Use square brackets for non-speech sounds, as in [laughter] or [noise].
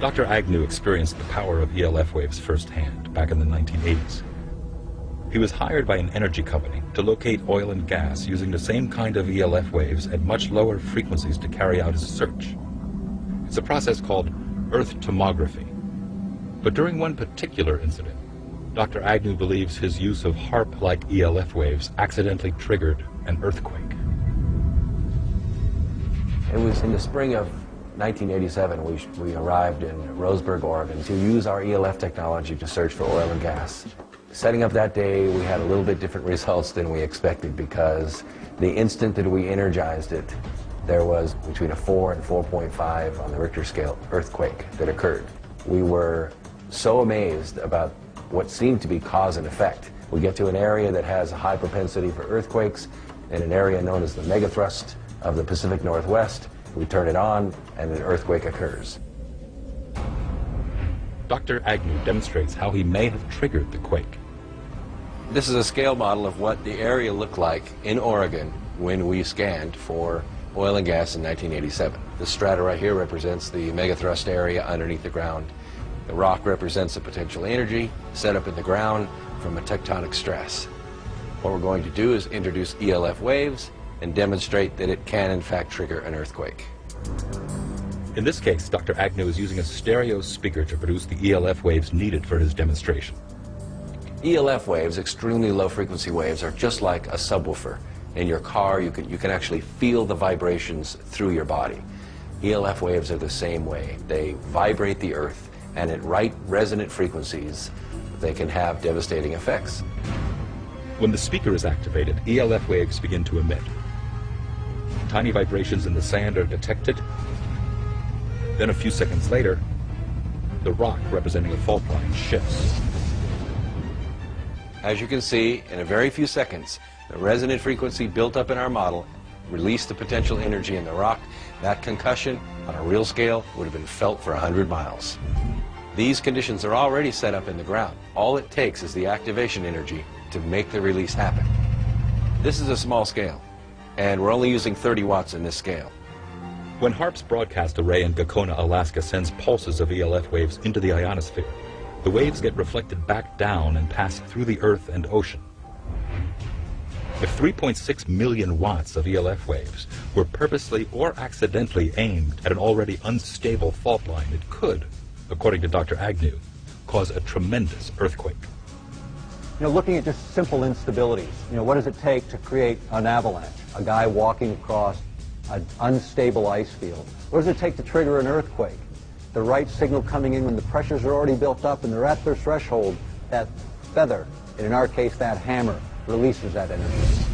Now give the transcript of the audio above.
Dr. Agnew experienced the power of ELF waves firsthand back in the 1980s. He was hired by an energy company to locate oil and gas using the same kind of ELF waves at much lower frequencies to carry out his search. It's a process called earth tomography. But during one particular incident, Dr. Agnew believes his use of HAARP-like ELF waves accidentally triggered an earthquake. It was in the spring of 1987 we, we arrived in Roseburg, Oregon to use our ELF technology to search for oil and gas. Setting up that day, we had a little bit different [laughs] results than we expected because the instant that we energized it, there was between a 4 and 4.5 on the Richter scale earthquake that occurred. We were so amazed about what seemed to be cause and effect. We get to an area that has a high propensity for earthquakes in an area known as the megathrust of the Pacific Northwest. We turn it on and an earthquake occurs. Dr. Agnew demonstrates how he may have triggered the quake. This is a scale model of what the area looked like in Oregon when we scanned for oil and gas in 1987. The strata right here represents the megathrust area underneath the ground the rock represents the potential energy set up in the ground from a tectonic stress. What we're going to do is introduce ELF waves and demonstrate that it can in fact trigger an earthquake. In this case, Dr. Agnew is using a stereo speaker to produce the ELF waves needed for his demonstration. ELF waves, extremely low frequency waves, are just like a subwoofer. In your car, you can, you can actually feel the vibrations through your body. ELF waves are the same way. They vibrate the earth and at right resonant frequencies, they can have devastating effects. When the speaker is activated, ELF waves begin to emit. Tiny vibrations in the sand are detected. Then a few seconds later, the rock representing a fault line shifts. As you can see, in a very few seconds, the resonant frequency built up in our model released the potential energy in the rock. That concussion, on a real scale, would have been felt for 100 miles. These conditions are already set up in the ground. All it takes is the activation energy to make the release happen. This is a small scale, and we're only using 30 watts in this scale. When HAARP's broadcast array in Gakona, Alaska sends pulses of ELF waves into the ionosphere, the waves get reflected back down and pass through the Earth and ocean. If 3.6 million watts of ELF waves were purposely or accidentally aimed at an already unstable fault line, it could, according to Dr. Agnew, cause a tremendous earthquake. You know, looking at just simple instabilities, you know, what does it take to create an avalanche? A guy walking across an unstable ice field. What does it take to trigger an earthquake? The right signal coming in when the pressures are already built up and they're at their threshold, that feather, and in our case that hammer, releases that energy.